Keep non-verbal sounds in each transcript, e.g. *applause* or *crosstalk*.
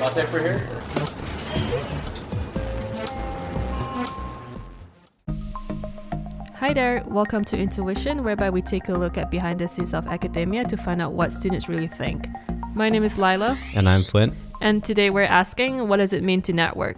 Latte for here? Hi there, welcome to Intuition, whereby we take a look at behind the scenes of academia to find out what students really think. My name is Lila. And I'm Flint. And today we're asking, what does it mean to network?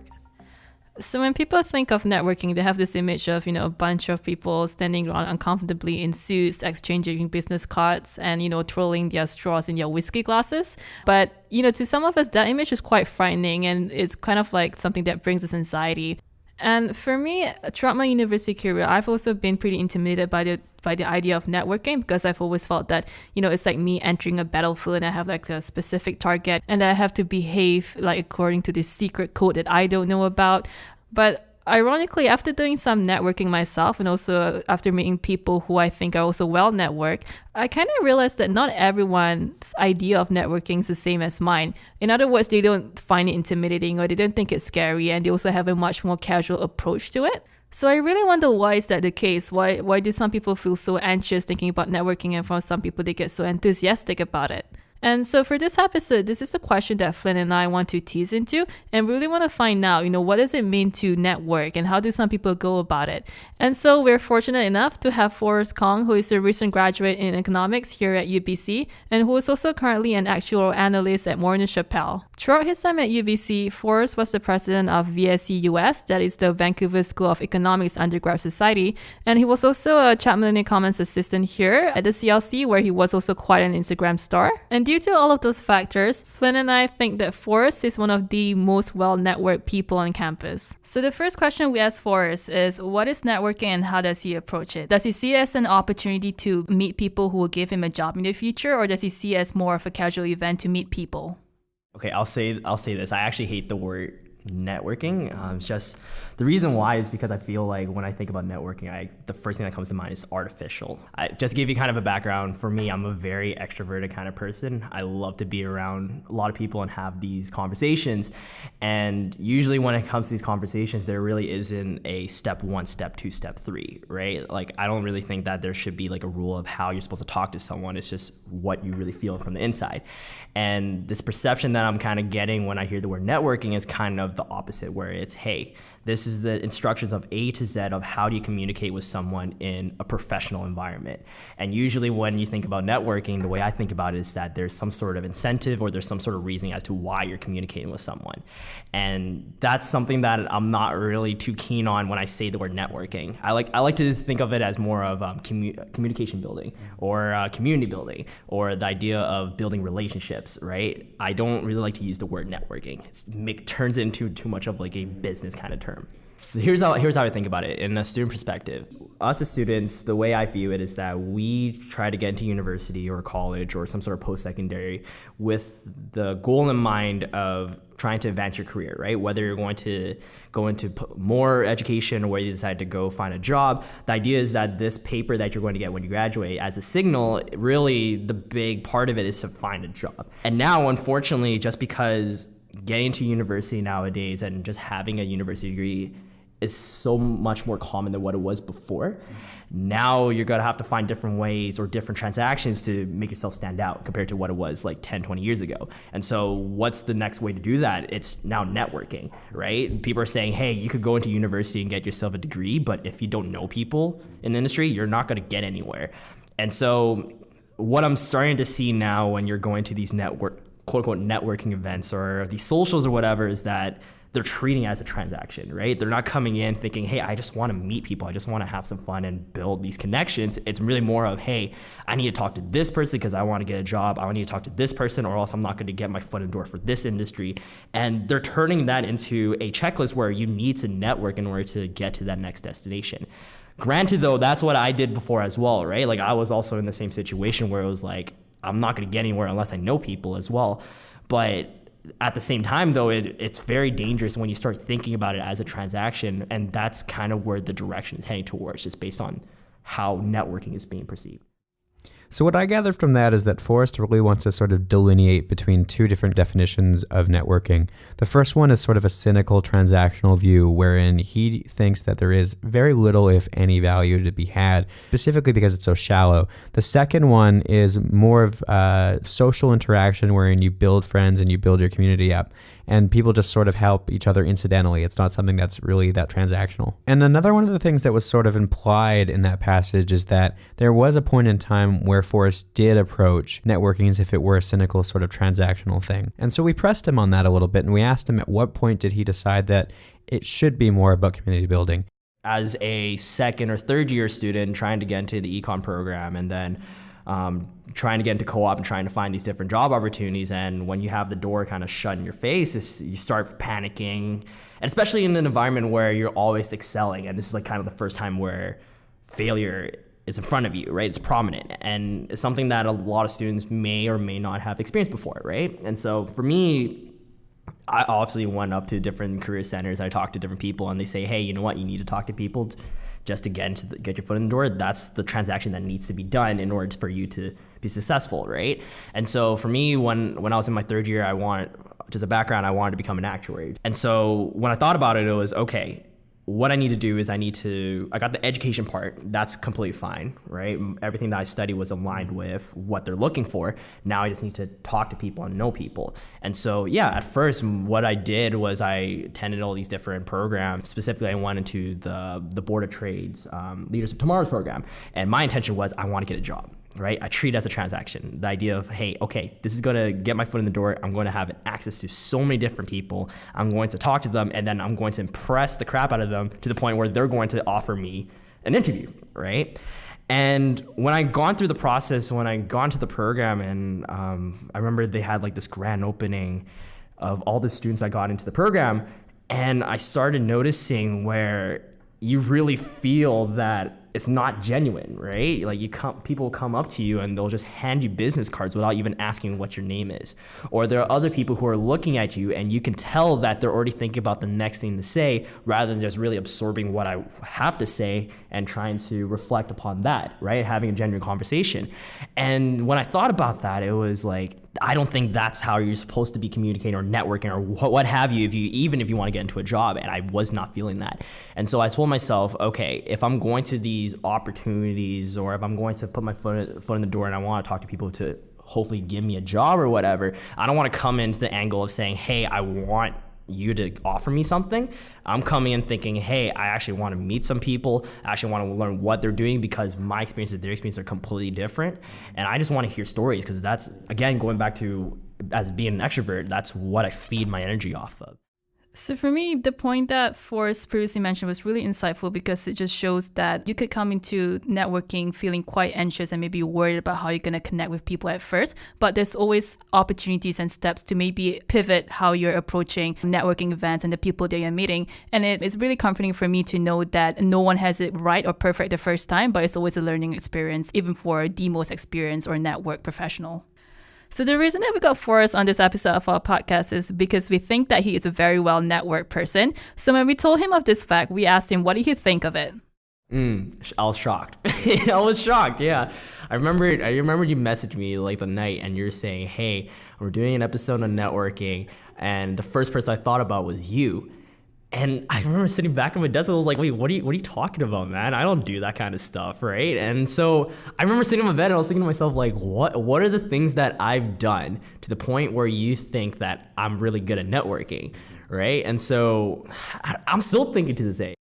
So when people think of networking, they have this image of, you know, a bunch of people standing around uncomfortably in suits, exchanging business cards and, you know, twirling their straws in their whiskey glasses. But, you know, to some of us, that image is quite frightening and it's kind of like something that brings us anxiety. And for me, throughout my university career, I've also been pretty intimidated by the by the idea of networking because I've always felt that you know it's like me entering a battlefield and I have like a specific target and I have to behave like according to this secret code that I don't know about. But ironically, after doing some networking myself and also after meeting people who I think are also well networked, I kind of realized that not everyone's idea of networking is the same as mine. In other words, they don't find it intimidating or they don't think it's scary and they also have a much more casual approach to it. So I really wonder why is that the case? Why why do some people feel so anxious thinking about networking and for some people they get so enthusiastic about it? And so for this episode, this is a question that Flynn and I want to tease into and really want to find out, you know, what does it mean to network and how do some people go about it? And so we're fortunate enough to have Forrest Kong, who is a recent graduate in economics here at UBC and who is also currently an actual analyst at Morneau Shepell. Throughout his time at UBC, Forrest was the president of VSE US, that is the Vancouver School of Economics Undergrad Society, and he was also a Chapman and Commons assistant here at the CLC, where he was also quite an Instagram star. And due to all of those factors, Flynn and I think that Forrest is one of the most well networked people on campus. So the first question we asked Forrest is what is networking and how does he approach it? Does he see it as an opportunity to meet people who will give him a job in the future, or does he see it as more of a casual event to meet people? Okay, I'll say I'll say this. I actually hate the word networking. Um, just the reason why is because I feel like when I think about networking, I the first thing that comes to mind is artificial. I just give you kind of a background. For me, I'm a very extroverted kind of person. I love to be around a lot of people and have these conversations. And usually, when it comes to these conversations, there really isn't a step one, step two, step three, right? Like I don't really think that there should be like a rule of how you're supposed to talk to someone. It's just what you really feel from the inside. And this perception that I'm kind of getting when I hear the word networking is kind of the opposite, where it's, hey, this is the instructions of A to Z of how do you communicate with someone in a professional environment. And usually, when you think about networking, the way I think about it is that there's some sort of incentive or there's some sort of reasoning as to why you're communicating with someone. And that's something that I'm not really too keen on when I say the word networking. I like I like to think of it as more of um, commu- communication building or uh, community building or the idea of building relationships. Right? I don't really like to use the word networking. It turns into too much of like a business kind of term term. Here's how here's how I think about it in a student perspective. Us as students, the way I view it is that we try to get into university or college or some sort of post-secondary with the goal in mind of trying to advance your career, right? Whether you're going to go into more education or whether you decide to go find a job, the idea is that this paper that you're going to get when you graduate as a signal, really the big part of it is to find a job. And now, unfortunately, just because getting to university nowadays and just having a university degree is so much more common than what it was before. Now you're gonna have to find different ways or different transactions to make yourself stand out compared to what it was like 10, 20 years ago. And so, what's the next way to do that? It's now networking, right? People are saying, hey, you could go into university and get yourself a degree, but if you don't know people in the industry, you're not gonna get anywhere. And so, what I'm starting to see now when you're going to these network quote unquote networking events or these socials or whatever is that they're treating as a transaction, right? They're not coming in thinking, hey, I just want to meet people. I just want to have some fun and build these connections. It's really more of, hey, I need to talk to this person because I want to get a job. I need to talk to this person or else I'm not going to get my foot in the door for this industry. And they're turning that into a checklist where you need to network in order to get to that next destination. Granted, though, that's what I did before as well, right? Like I was also in the same situation where it was like, I'm not going to get anywhere unless I know people as well. But at the same time, though, it, it's very dangerous when you start thinking about it as a transaction. And that's kind of where the direction is heading towards, just based on how networking is being perceived. So, what I gather from that is that Forrest really wants to sort of delineate between two different definitions of networking. The first one is sort of a cynical transactional view, wherein he thinks that there is very little, if any, value to be had, specifically because it's so shallow. The second one is more of uh, social interaction, wherein you build friends and you build your community up. And people just sort of help each other incidentally. It's not something that's really that transactional. And another one of the things that was sort of implied in that passage is that there was a point in time where Forrest did approach networking as if it were a cynical sort of transactional thing. And so we pressed him on that a little bit and we asked him at what point did he decide that it should be more about community building. As a second or third year student trying to get into the econ program and then um, trying to get into co-op and trying to find these different job opportunities and when you have the door kind of shut in your face you start panicking and especially in an environment where you're always excelling and this is like kind of the first time where failure is in front of you right it's prominent and it's something that a lot of students may or may not have experienced before right and so for me I obviously went up to different career centers. I talked to different people, and they say, "Hey, you know what? You need to talk to people just to get into the, get your foot in the door. That's the transaction that needs to be done in order for you to be successful, right? And so for me, when when I was in my third year, I wanted just a background. I wanted to become an actuary, and so when I thought about it, it was okay what I need to do is I need to, I got the education part. That's completely fine, right? Everything that I studied was aligned with what they're looking for. Now I just need to talk to people and know people. And so, yeah, at first, what I did was I attended all these different programs. Specifically, I went into the, the Board of Trades um, Leaders of Tomorrow's program. And my intention was I want to get a job right? I treat it as a transaction. The idea of, hey, okay, this is going to get my foot in the door. I'm going to have access to so many different people. I'm going to talk to them, and then I'm going to impress the crap out of them to the point where they're going to offer me an interview, right? And when I gone through the process, when I gone to the program, and um, I remember they had like this grand opening of all the students that got into the program, and I started noticing where you really feel that it's not genuine, right? Like you come, people come up to you and they'll just hand you business cards without even asking what your name is. Or there are other people who are looking at you and you can tell that they're already thinking about the next thing to say rather than just really absorbing what I have to say and trying to reflect upon that, right? Having a genuine conversation. And when I thought about that, it was like I don't think that's how you're supposed to be communicating or networking or what, have you if you even if you want to get into a job and I was not feeling that. And so I told myself, okay, if I'm going to these opportunities or if I'm going to put my foot foot in the door and I want to talk to people to hopefully give me a job or whatever, I don't want to come into the angle of saying, "Hey, I want you to offer me something. I'm coming in thinking, hey, I actually want to meet some people. I actually want to learn what they're doing because my experience experiences, their experiences are completely different. And I just want to hear stories because that's, again, going back to as being an extrovert, that's what I feed my energy off of. So for me, the point that Forrest previously mentioned was really insightful because it just shows that you could come into networking feeling quite anxious and maybe worried about how you're going to connect with people at first, but there's always opportunities and steps to maybe pivot how you're approaching networking events and the people that you're meeting. And it's really comforting for me to know that no one has it right or perfect the first time, but it's always a learning experience, even for the most experienced or network professional. So the reason that we got Forrest on this episode of our podcast is because we think that he is a very well networked person. So when we told him of this fact, we asked him what did he think of it. Mm, I was shocked. *laughs* I was shocked. Yeah, I remember. I remember you messaged me like the night, and you're saying, "Hey, we're doing an episode on networking," and the first person I thought about was you. And I remember sitting back on my desk. I was like, "Wait, what are you? What are you talking about, man? I don't do that kind of stuff, right?" And so I remember sitting on my bed and I was thinking to myself, like, "What? What are the things that I've done to the point where you think that I'm really good at networking, right?" And so *sighs* I'm still thinking to this day.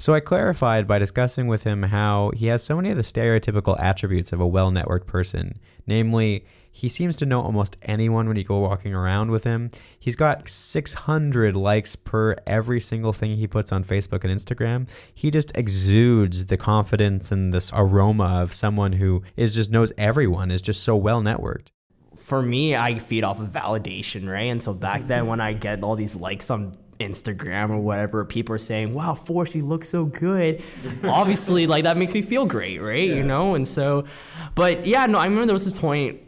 So I clarified by discussing with him how he has so many of the stereotypical attributes of a well networked person, namely he seems to know almost anyone when you go walking around with him. He's got 600 likes per every single thing he puts on Facebook and Instagram. He just exudes the confidence and this aroma of someone who is just knows everyone, is just so well networked for me, I feed off of validation, right? And so back then, when I get all these likes on Instagram or whatever, people are saying, "Wow, Forrest, you look so good." *laughs* Obviously, like that makes me feel great, right? Yeah. You know, and so, but yeah, no, I remember there was this point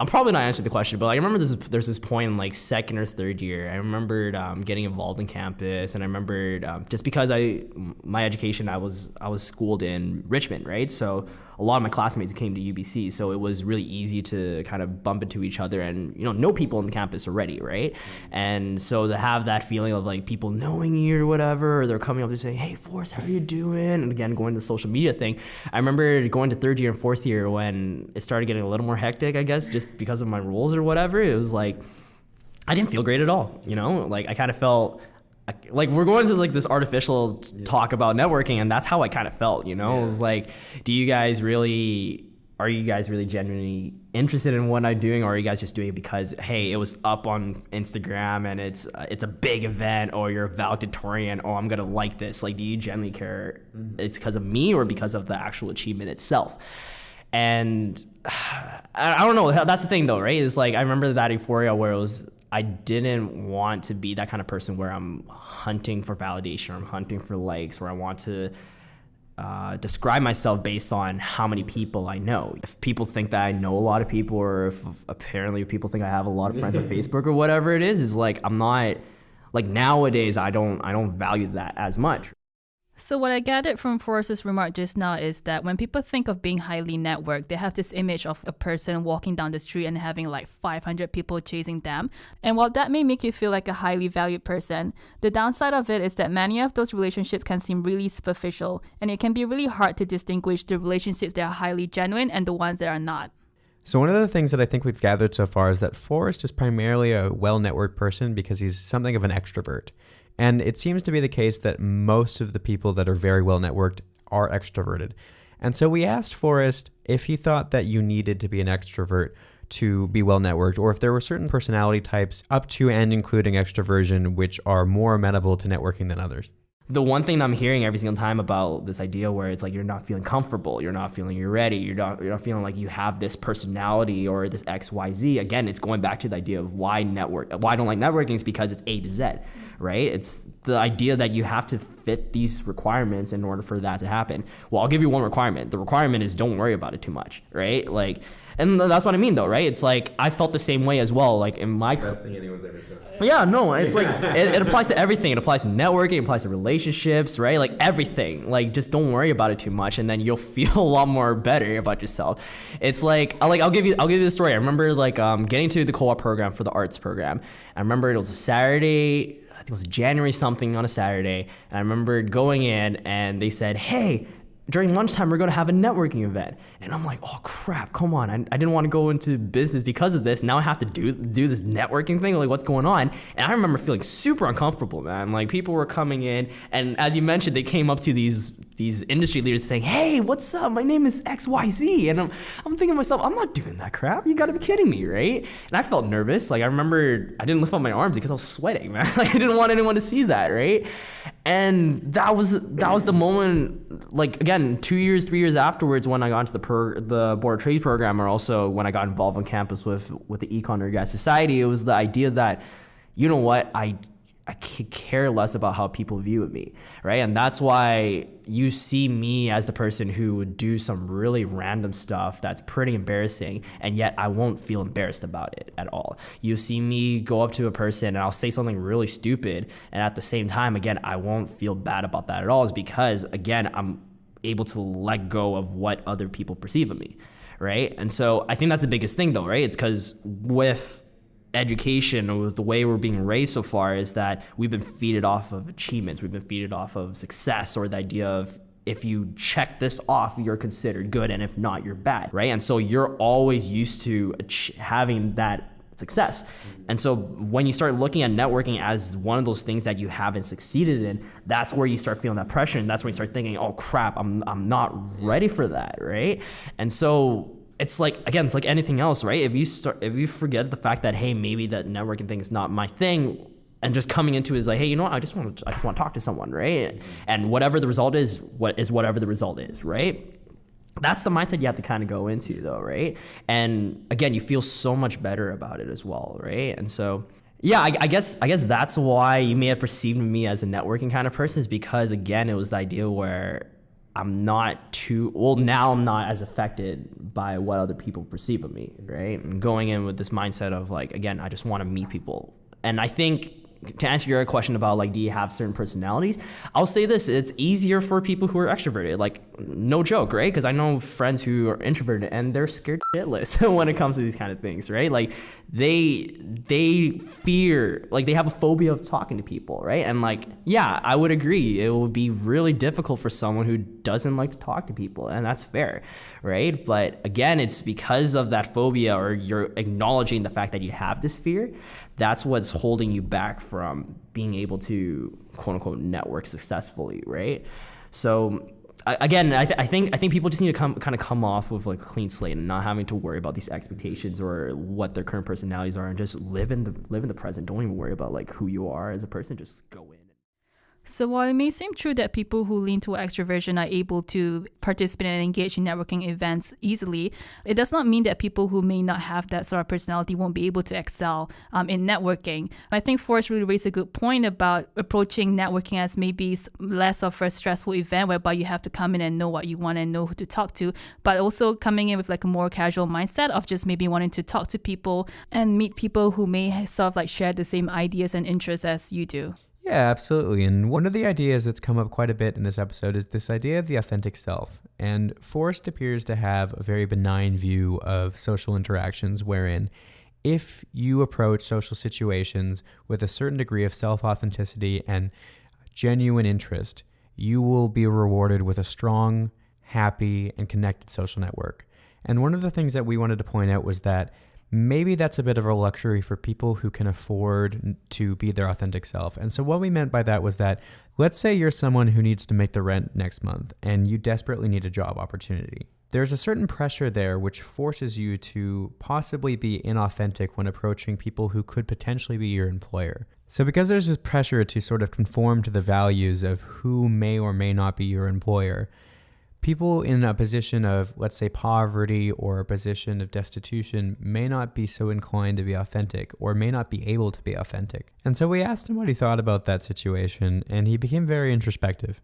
I'm probably not answering the question, but like, I remember this, there's this point in like second or third year. I remembered um, getting involved in campus, and I remembered um, just because I my education, I was I was schooled in Richmond, right? So a lot of my classmates came to UBC, so it was really easy to kind of bump into each other and you know know people on the campus already, right? And so to have that feeling of like people knowing you or whatever, or they're coming up to say, "Hey, Forrest, how are you doing?" And again, going to the social media thing. I remember going to third year and fourth year when it started getting a little more hectic, I guess, just because of my rules or whatever. It was like I didn't feel great at all. You know, like I kind of felt like we're going to like this artificial yeah. talk about networking, and that's how I kind of felt. You know, yeah. it was like, do you guys really? Are you guys really genuinely interested in what I'm doing, or are you guys just doing it because hey, it was up on Instagram and it's uh, it's a big event, or you're a valedictorian, oh I'm gonna like this? Like, do you genuinely care? Mm-hmm. It's because of me or because of the actual achievement itself? And *sighs* I don't know. That's the thing, though, right? Is like I remember that euphoria where it was I didn't want to be that kind of person where I'm hunting for validation or I'm hunting for likes, where I want to uh, describe myself based on how many people I know. If people think that I know a lot of people, or if apparently people think I have a lot of friends on *laughs* Facebook or whatever it is, is like I'm not like nowadays I don't I don't value that as much. So, what I gathered from Forrest's remark just now is that when people think of being highly networked, they have this image of a person walking down the street and having like 500 people chasing them. And while that may make you feel like a highly valued person, the downside of it is that many of those relationships can seem really superficial, and it can be really hard to distinguish the relationships that are highly genuine and the ones that are not. So, one of the things that I think we've gathered so far is that Forrest is primarily a well networked person because he's something of an extrovert. And it seems to be the case that most of the people that are very well networked are extroverted. And so we asked Forrest if he thought that you needed to be an extrovert to be well networked, or if there were certain personality types up to and including extroversion which are more amenable to networking than others. The one thing I'm hearing every single time about this idea where it's like you're not feeling comfortable, you're not feeling you're ready, you're not you're not feeling like you have this personality or this XYZ. Again, it's going back to the idea of why network why I don't like networking is because it's A to Z right? It's the idea that you have to fit these requirements in order for that to happen. Well, I'll give you one requirement. The requirement is don't worry about it too much, right? Like, and that's what I mean, though, right? It's like I felt the same way as well. Like in my best thing anyone's ever said. Yeah, no, it's like *laughs* it, it, applies to everything. It applies to networking. It applies to relationships, right? Like everything. Like just don't worry about it too much, and then you'll *laughs* feel a lot more better about yourself. It's like I like I'll give you I'll give you the story. I remember like um, getting to the co-op program for the arts program. I remember it was a Saturday think it was January something on a Saturday. And I remember going in and they said, hey, during lunchtime we're going to have a networking event and i'm like oh crap come on I, I didn't want to go into business because of this now i have to do do this networking thing like what's going on and i remember feeling super uncomfortable man like people were coming in and as you mentioned they came up to these these industry leaders saying, "Hey, what's up? My name is XYZ." And I'm I'm thinking to myself, "I'm not doing that crap. You got to be kidding me, right?" And I felt nervous. Like I remember I didn't lift up my arms because I was sweating, *laughs* man. Like I didn't want anyone to see that, right? And that was that was the moment like again, 2 years, 3 years afterwards when I got into the the board of trade program or also when I got involved on campus with with the Econ Guys Society, it was the idea that you know what? I I could care less about how people view me, right? And that's why you see me as the person who would do some really random stuff that's pretty embarrassing, and yet I won't feel embarrassed about it at all. You see me go up to a person and I'll say something really stupid, and at the same time, again, I won't feel bad about that at all, is because, again, I'm able to let go of what other people perceive of me, right? And so I think that's the biggest thing, though, right? It's because with education or the way we're being raised so far is that we've been feeded off of achievements, we've been feeded off of success or the idea of if you check this off, you're considered good, and if not, you're bad, right? And so you're always used to having that success. And so when you start looking at networking as one of those things that you haven't succeeded in, that's where you start feeling that pressure, and that's when you start thinking, "Oh crap, I'm I'm not ready for that," right? And so it's like again, it's like anything else, right? If you start, if you forget the fact that hey, maybe that networking thing is not my thing, and just coming into it is like, hey, you know what? I just want to, I just want to talk to someone, right? And whatever the result is, what is whatever the result is, right? That's the mindset you have to kind of go into, though, right? And again, you feel so much better about it as well, right? And so yeah, I, I, guess I guess that's why you may have perceived me as a networking kind of person is because again, it was the idea where I'm not too well now I'm not as affected by what other people perceive of me, right? And going in with this mindset of like again, I just want to meet people. And I think to answer your question about like, do you have certain personalities? I'll say this: it's easier for people who are extroverted. Like, no joke, right? Because I know friends who are introverted and they're scared shitless *laughs* when it comes to these kind of things, right? Like, they they fear, like, they have a phobia of talking to people, right? And like, yeah, I would agree. It would be really difficult for someone who doesn't like to talk to people, and that's fair, right? But again, it's because of that phobia, or you're acknowledging the fact that you have this fear. That's what's holding you back from being able to quote unquote network successfully, right? So again, I, th- I, think I think people just need to come kind of come off with like a clean slate and not having to worry about these expectations or what their current personalities are, and just live in the live in the present. Don't even worry about like who you are as a person. Just go in. So while it may seem true that people who lean toward extroversion are able to participate and engage in networking events easily, it does not mean that people who may not have that sort of personality won't be able to excel um, in networking. I think Forrest really raised a good point about approaching networking as maybe less of a stressful event whereby you have to come in and know what you want and know who to talk to, but also coming in with like a more casual mindset of just maybe wanting to talk to people and meet people who may sort of like share the same ideas and interests as you do. Yeah, absolutely. And one of the ideas that's come up quite a bit in this episode is this idea of the authentic self. And Forrest appears to have a very benign view of social interactions, wherein if you approach social situations with a certain degree of self authenticity and genuine interest, you will be rewarded with a strong, happy, and connected social network. And one of the things that we wanted to point out was that maybe that's a bit of a luxury for people who can afford to be their authentic self. And so, what we meant by that was that let's say you're someone who needs to make the rent next month and you desperately need a job opportunity. There's a certain pressure there which forces you to possibly be inauthentic when approaching people who could potentially be your employer. So, because there's this pressure to sort of conform to the values of who may or may not be your employer, people in a position of, let's say, poverty or a position of destitution may not be so inclined to be authentic or may not be able to be authentic. And so we asked him what he thought about that situation, and he became very introspective.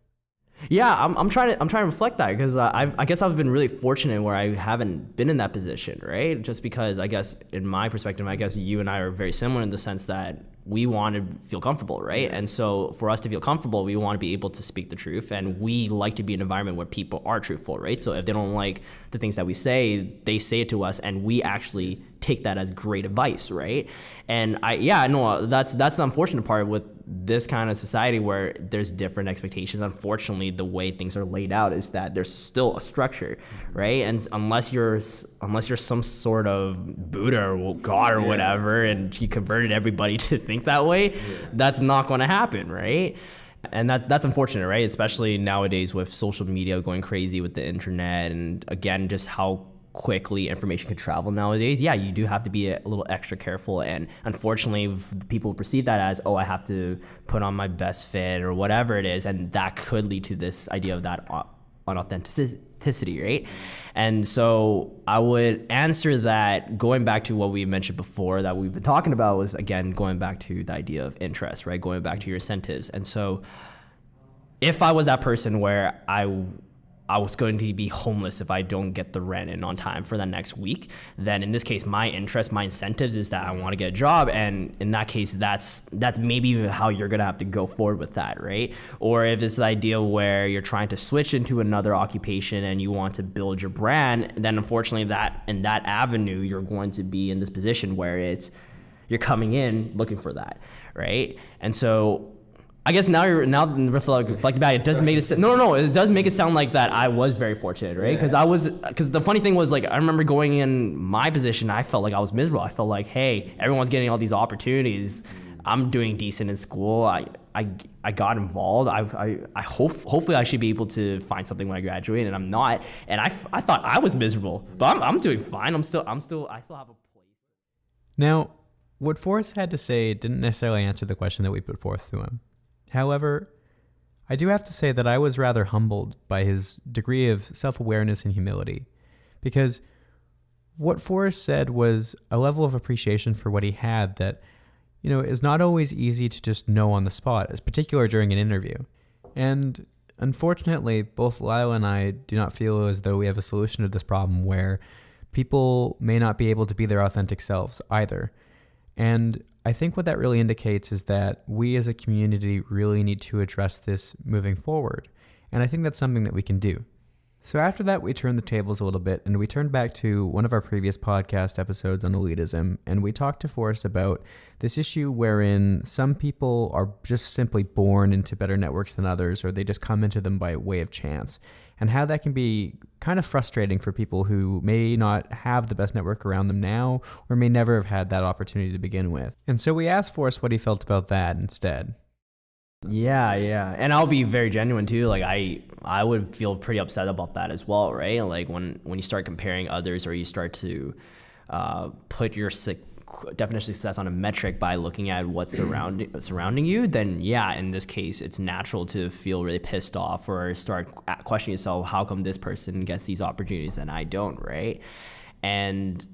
Yeah, I'm, I'm trying to I'm trying to reflect that because uh, I I guess I've been really fortunate where I haven't been in that position, right? Just because I guess in my perspective, I guess you and I are very similar in the sense that we want to feel comfortable, right? And so for us to feel comfortable, we want to be able to speak the truth, and we like to be in an environment where people are truthful, right? So if they don't like the things that we say, they say it to us, and we actually take that as great advice, right? And I yeah, no, that's that's the unfortunate part with this kind of society where there's different expectations. Unfortunately, the way things are laid out is that there's still a structure, right? And unless you're unless you're some sort of Buddha or God or yeah. whatever, and you converted everybody *laughs* to think that way, yeah. that's not going to happen, right? and that that's unfortunate, right? Especially nowadays with social media going crazy with the internet, and again, just how quickly information can travel nowadays, yeah, you do have to be a little extra careful. And unfortunately, people perceive that as, oh, I have to put on my best fit or whatever it is. And that could lead to this idea of that unauthenticity, right? And so I would answer that going back to what we mentioned before that we've been talking about was, again, going back to the idea of interest, right? Going back to your incentives. And so if I was that person where I I was going to be homeless if I don't get the rent in on time for the next week, then in this case, my interest, my incentives is that I want to get a job, and in that case, that's that's maybe how you're gonna have to go forward with that, right? Or if it's the idea where you're trying to switch into another occupation and you want to build your brand, then unfortunately, that in that avenue, you're going to be in this position where it's you're coming in looking for that, right? And so I guess now you're now reflect, reflect back. It does make it no, no, no. It does make it sound like that I was very fortunate, right? Because yeah. I was because the funny thing was like I remember going in my position. I felt like I was miserable. I felt like hey, everyone's getting all these opportunities. I'm doing decent in school. I I, I got involved. I, I, I hope hopefully I should be able to find something when I graduate, and I'm not. And I, I thought I was miserable, but I'm, I'm doing fine. I'm still I'm still I still have a place. Now, what Forrest had to say didn't necessarily answer the question that we put forth to him. However, I do have to say that I was rather humbled by his degree of self awareness and humility, because what Forrest said was a level of appreciation for what he had that, you know, is not always easy to just know on the spot, as particular during an interview. And unfortunately, both Lyle and I do not feel as though we have a solution to this problem where people may not be able to be their authentic selves either. And I think what that really indicates is that we as a community really need to address this moving forward. And I think that's something that we can do. So after that, we turned the tables a little bit and we turned back to one of our previous podcast episodes on elitism. And we talked to Forrest about this issue wherein some people are just simply born into better networks than others, or they just come into them by way of chance. And how that can be kind of frustrating for people who may not have the best network around them now, or may never have had that opportunity to begin with. And so we asked Forrest what he felt about that instead. Yeah, yeah. And I'll be very genuine too. Like I I would feel pretty upset about that as well, right? Like when when you start comparing others or you start to uh, put your definition of success on a metric by looking at what's surrounding surrounding you, then yeah, in this case, it's natural to feel really pissed off or start questioning yourself, how come this person gets these opportunities and I don't, right? And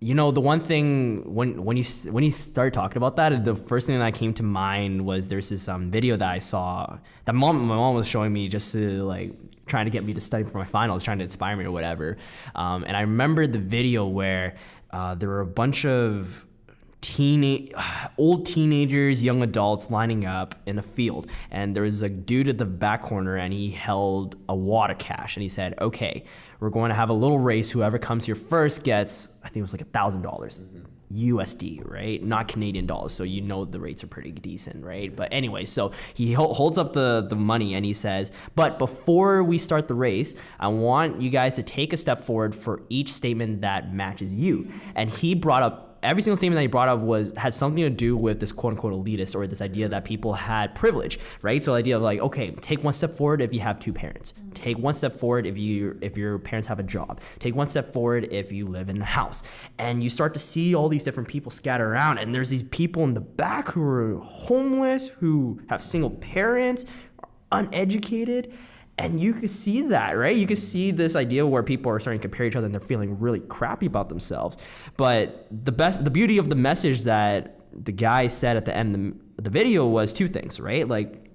you know the one thing when when you when you start talking about that the first thing that came to mind was there's this um, video that i saw that mom my mom was showing me just to like trying to get me to study for my finals trying to inspire me or whatever um, and i remember the video where uh, there were a bunch of teen *sighs* old teenagers young adults lining up in a field and there was a dude at the back corner and he held a wad of cash and he said okay we're going to have a little race. Whoever comes here first gets, I think it was like a thousand dollars. USD, right? Not Canadian dollars. So you know the rates are pretty decent, right? But anyway, so he holds up the, the money and he says, But before we start the race, I want you guys to take a step forward for each statement that matches you. And he brought up every single statement that he brought up was had something to do with this quote unquote elitist or this idea that people had privilege, right? So the idea of like, okay, take one step forward if you have two parents. Mm-hmm. Take one step forward if you if your parents have a job. Take one step forward if you live in the house. And you start to see all these different people scatter around and there's these people in the back who are homeless, who have single parents, uneducated and you can see that, right? You can see this idea where people are starting to compare each other and they're feeling really crappy about themselves. But the best, the beauty of the message that the guy said at the end of the video was two things, right? Like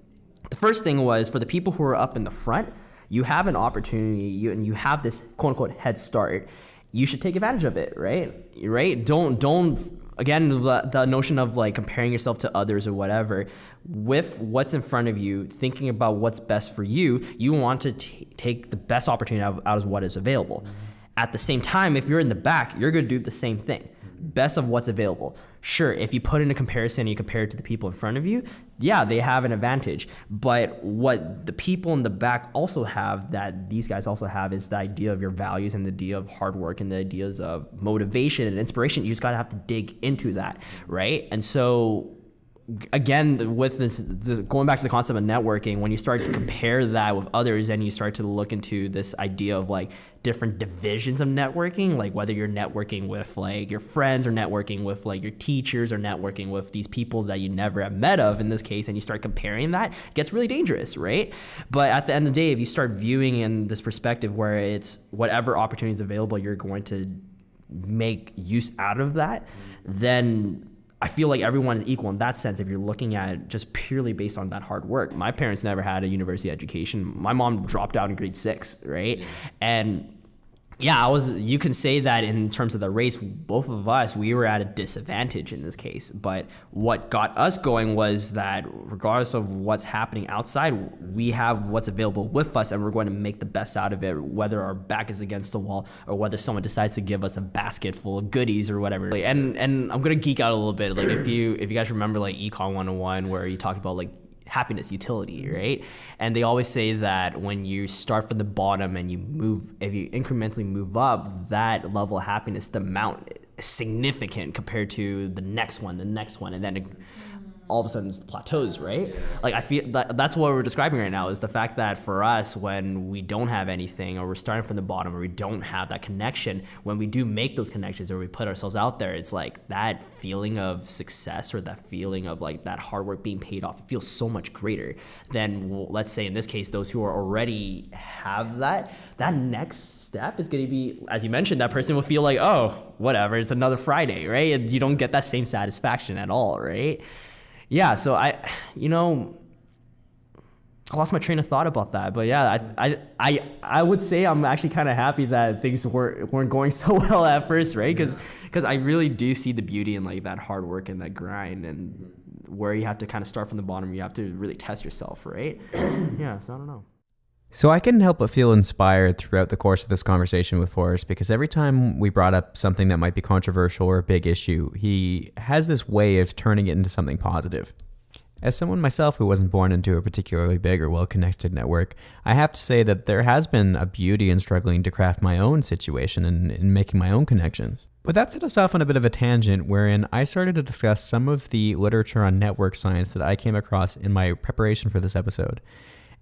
the first thing was for the people who are up in the front, you have an opportunity you, and you have this quote unquote head start. You should take advantage of it, right? Right? Don't don't again the, the notion of like comparing yourself to others or whatever with what's in front of you thinking about what's best for you you want to take the best opportunity out of, out of what is available at the same time if you're in the back you're going to do the same thing best of what's available. Sure, if you put in a comparison and you compare it to the people in front of you, yeah, they have an advantage. But what the people in the back also have that these guys also have is the idea of your values and the idea of hard work and the ideas of motivation and inspiration. You just gotta have to dig into that, right? And so again with this, this, going back to the concept of networking when you start to compare that with others and you start to look into this idea of like different divisions of networking like whether you're networking with like your friends or networking with like your teachers or networking with these people that you never have met of in this case and you start comparing that gets really dangerous right? But at the end of the day if you start viewing in this perspective where it's whatever opportunities available you're going to make use out of that then I feel like everyone is equal in that sense if you're looking at just purely based on that hard work. My parents never had a university education. My mom dropped out in grade six, right? And yeah, I was. You can say that in terms of the race, both of us we were at a disadvantage in this case. But what got us going was that regardless of what's happening outside, we have what's available with us, and we're going to make the best out of it, whether our back is against the wall or whether someone decides to give us a basket full of goodies or whatever. And and I'm gonna geek out a little bit. Like if you if you guys remember like Econ 101, where you talked about like happiness utility, mm-hmm. right? And they always say that when you start from the bottom and you move, if you incrementally move up, that level of happiness, the amount significant compared to the next one, the next one, and then. It, all of a sudden plateaus, right? Like I feel that that's what we're describing right now is the fact that for us, when we don't have anything or we're starting from the bottom or we don't have that connection, when we do make those connections or we put ourselves out there, it's like that feeling of success or that feeling of like that hard work being paid off feels so much greater than let's say in this case those who are already have that. That next step is going to be, as you mentioned, that person will feel like, oh, whatever, it's another Friday, right? And you don't get that same satisfaction at all, right? Yeah, so I, you know, I lost my train of thought about that. But yeah, I I I, I would say I'm actually kind of happy that things weren't weren't going *laughs* so well at first, right? Because because I really do see the beauty in like that hard work and that grind and where you have to kind of start from the bottom. You have to really test yourself, right? *clears throat* yeah. So I don't know. So I couldn't help but feel inspired throughout the course of this conversation with Forrest because every time we brought up something that might be controversial or a big issue, he has this way of turning it into something positive. As someone myself who wasn't born into a particularly big or well connected network, I have to say that there has been a beauty in struggling to craft my own situation and in making my own connections. But that set us off on a bit of a tangent wherein I started to discuss some of the literature on network science that I came across in my preparation for this episode.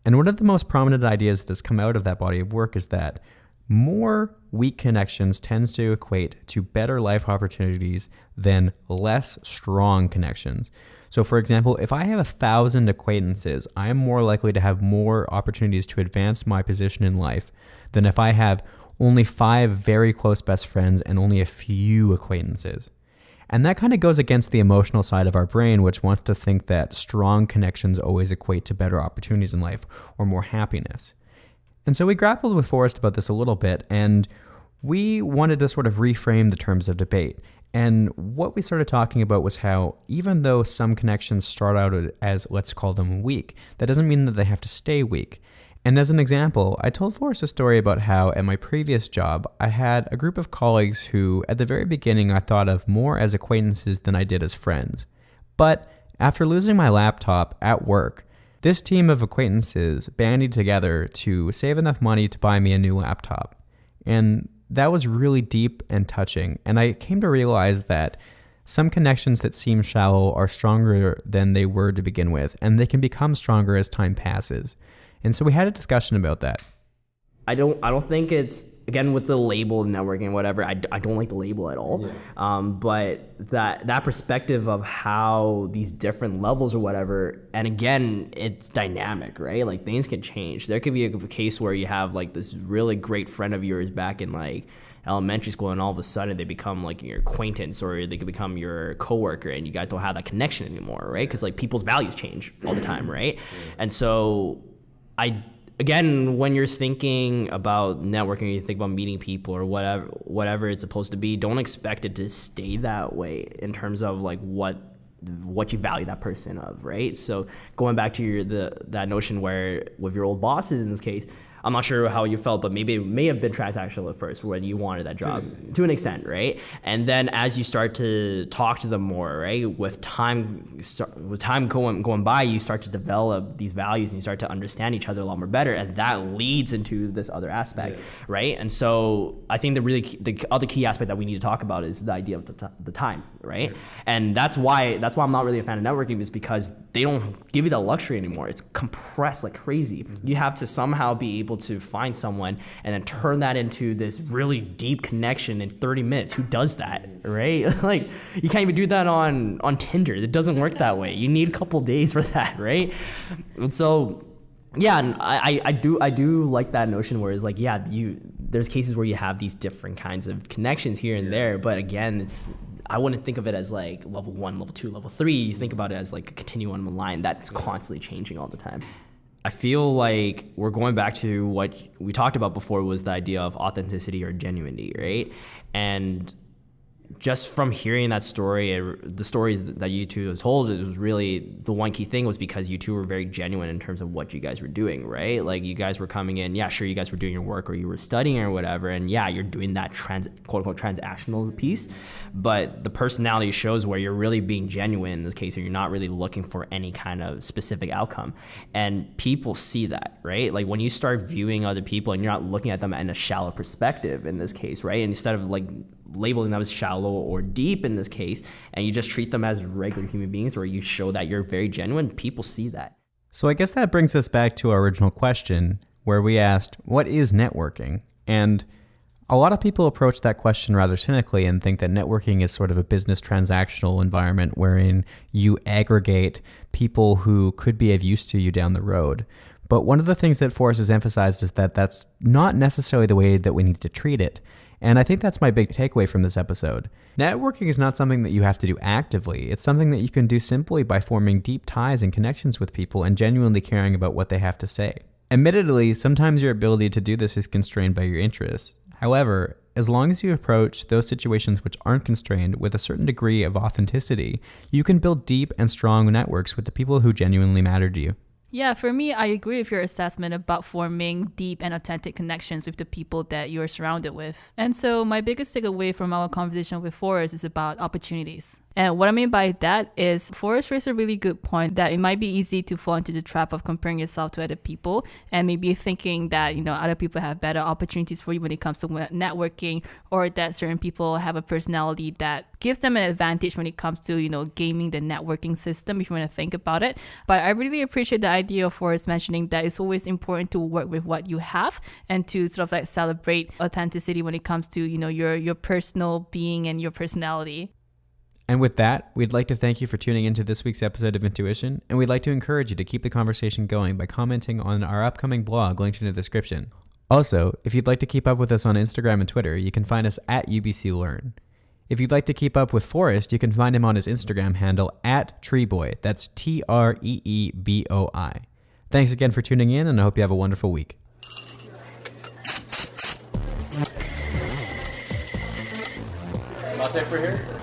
And one of the most prominent ideas that has come out of that body of work is that more weak connections tends to equate to better life opportunities than less strong connections. So, for example, if I have a thousand acquaintances, I am more likely to have more opportunities to advance my position in life than if I have only five very close best friends and only a few acquaintances. And that kind of goes against the emotional side of our brain, which wants to think that strong connections always equate to better opportunities in life or more happiness. And so we grappled with Forrest about this a little bit, and we wanted to sort of reframe the terms of debate. And what we started talking about was how, even though some connections start out as, let's call them weak, that doesn't mean that they have to stay weak. And as an example, I told Forrest a story about how at my previous job, I had a group of colleagues who, at the very beginning, I thought of more as acquaintances than I did as friends. But after losing my laptop at work, this team of acquaintances bandied together to save enough money to buy me a new laptop. And that was really deep and touching. And I came to realize that some connections that seem shallow are stronger than they were to begin with, and they can become stronger as time passes. And so we had a discussion about that. I don't I don't think it's again with the label networking and whatever I, I don't like the label at all. Yeah. um, but that that perspective of how these different levels or whatever and again it's dynamic right? Like things can change. There could be a case where you have like this really great friend of yours back in like elementary school and all of a sudden they become like your acquaintance or they could become your coworker and you guys don't have that connection anymore right? Because like people's values change all the time right? And so I again when you're thinking about networking, you think about meeting people or whatever whatever it's supposed to be. Don't expect it to stay that way in terms of like what what you value that person of, right? So going back to your the that notion where with your old bosses in this case, I'm not sure how you felt, but maybe it may have been transactional at first when you wanted that job to an extent, to an extent right? And then as you start to talk to them more, right, with time with time going going by, you start to develop these values and you start to understand each other a lot more better, and that leads into this other aspect, yeah. right? And so I think the really key, the other key aspect that we need to talk about is the idea of the, t- the time, right? And that's why that's why I'm not really a fan of networking is because they don't give you that luxury anymore. It's compressed like crazy. Mm-hmm. You have to somehow be able to find someone and then turn that into this really deep connection in 30 minutes. Who does that, right? *laughs* like you can't even do that on on Tinder. It doesn't work that way. You need a couple days for *laughs* that, right? And so yeah, and I, I do I do like that notion where it's like yeah you there's cases where you have these different kinds of connections here and there, but again it's I wouldn't think of it as like level one, level two, level three. Think about it as like a continuum line that's constantly changing all the time. I feel like we're going back to what we talked about before was the idea of authenticity or genuinity, right? And just from hearing that story, the stories that you two told, it was really the one key thing was because you two were very genuine in terms of what you guys were doing, right? Like you guys were coming in, yeah, sure, you guys were doing your work or you were studying or whatever, and yeah, you're doing that trans quote unquote transactional piece, but the personality shows where you're really being genuine in this case, and you're not really looking for any kind of specific outcome, and people see that, right? Like when you start viewing other people and you're not looking at them in a shallow perspective in this case, right? And instead of like labeling them as shallow or deep in this case, and you just treat them as regular human beings, or you show that you're very genuine, people see that. So I guess that brings us back to our original question, where we asked, What is networking? And a lot of people approach that question rather cynically and think that networking is sort of a business transactional environment wherein you aggregate people who could be of use to you down the road. But one of the things that Forrest has emphasized is that that's not necessarily the way that we need to treat it. And I think that's my big takeaway from this episode. Networking is not something that you have to do actively, it's something that you can do simply by forming deep ties and connections with people and genuinely caring about what they have to say. Admittedly, sometimes your ability to do this is constrained by your interests. However, as long as you approach those situations which aren't constrained with a certain degree of authenticity, you can build deep and strong networks with the people who genuinely matter to you. Yeah, for me, I agree with your assessment about forming deep and authentic connections with the people that you're surrounded with. And so, my biggest takeaway from our conversation with Forrest is about opportunities. And what I mean by that is Forrest raised a really good point that it might be easy to fall into the trap of comparing yourself to other people and maybe thinking that, you know, other people have better opportunities for you when it comes to networking or that certain people have a personality that gives them an advantage when it comes to, you know, gaming the networking system if you want to think about it. But I really appreciate the idea of Forrest mentioning that it's always important to work with what you have and to sort of like celebrate authenticity when it comes to, you know, your your personal being and your personality. And with that, we'd like to thank you for tuning into this week's episode of Intuition, and we'd like to encourage you to keep the conversation going by commenting on our upcoming blog linked in the description. Also, if you'd like to keep up with us on Instagram and Twitter, you can find us at UBC Learn. If you'd like to keep up with Forrest, you can find him on his Instagram handle at Treeboi. That's T R E E B O I. Thanks again for tuning in, and I hope you have a wonderful week. Latte for here?